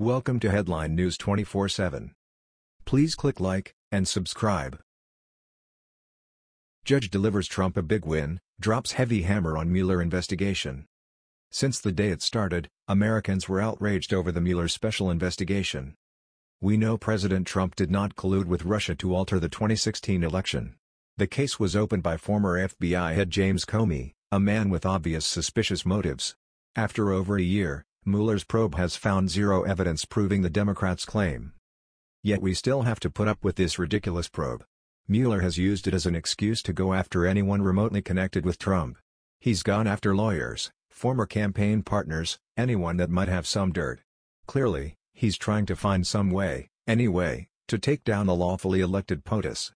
Welcome to Headline News 24/7. Please click like and subscribe. Judge delivers Trump a big win, drops heavy hammer on Mueller investigation. Since the day it started, Americans were outraged over the Mueller special investigation. We know President Trump did not collude with Russia to alter the 2016 election. The case was opened by former FBI head James Comey, a man with obvious suspicious motives. After over a year, Mueller's probe has found zero evidence proving the Democrats' claim. Yet we still have to put up with this ridiculous probe. Mueller has used it as an excuse to go after anyone remotely connected with Trump. He's gone after lawyers, former campaign partners, anyone that might have some dirt. Clearly, he's trying to find some way, any way, to take down the lawfully elected POTUS.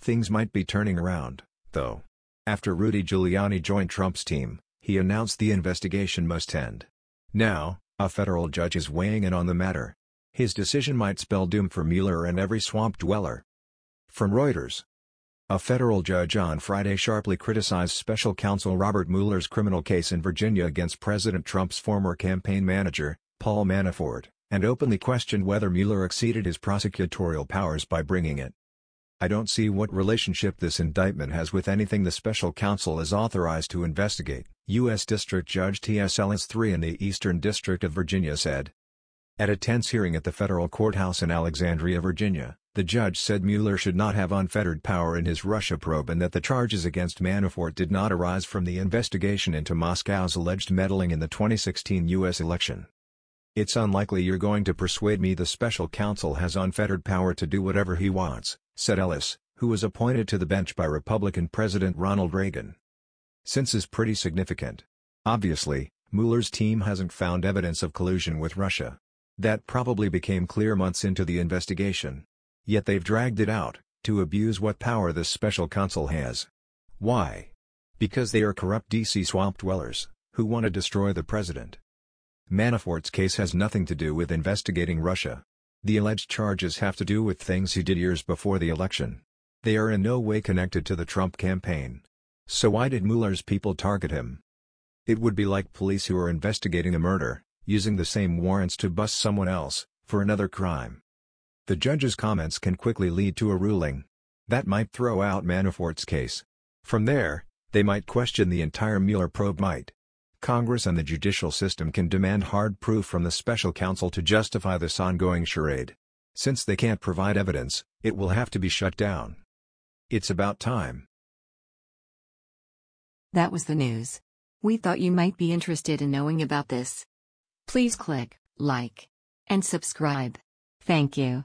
Things might be turning around, though. After Rudy Giuliani joined Trump's team, he announced the investigation must end. Now, a federal judge is weighing in on the matter. His decision might spell doom for Mueller and every swamp dweller. From Reuters. A federal judge on Friday sharply criticized special counsel Robert Mueller's criminal case in Virginia against President Trump's former campaign manager, Paul Manafort, and openly questioned whether Mueller exceeded his prosecutorial powers by bringing it. I don't see what relationship this indictment has with anything the special counsel is authorized to investigate, U.S. District Judge T.S. Ellis III in the Eastern District of Virginia said. At a tense hearing at the federal courthouse in Alexandria, Virginia, the judge said Mueller should not have unfettered power in his Russia probe and that the charges against Manafort did not arise from the investigation into Moscow's alleged meddling in the 2016 U.S. election. It's unlikely you're going to persuade me the special counsel has unfettered power to do whatever he wants, said Ellis, who was appointed to the bench by Republican President Ronald Reagan. Since is pretty significant. Obviously, Mueller's team hasn't found evidence of collusion with Russia. That probably became clear months into the investigation. Yet they've dragged it out, to abuse what power this special counsel has. Why? Because they are corrupt DC swamp dwellers, who want to destroy the president. Manafort's case has nothing to do with investigating Russia. The alleged charges have to do with things he did years before the election. They are in no way connected to the Trump campaign. So why did Mueller's people target him? It would be like police who are investigating a murder, using the same warrants to bust someone else, for another crime. The judge's comments can quickly lead to a ruling. That might throw out Manafort's case. From there, they might question the entire Mueller probe might. Congress and the judicial system can demand hard proof from the special counsel to justify this ongoing charade. Since they can't provide evidence, it will have to be shut down. It's about time. That was the news. We thought you might be interested in knowing about this. Please click like and subscribe. Thank you.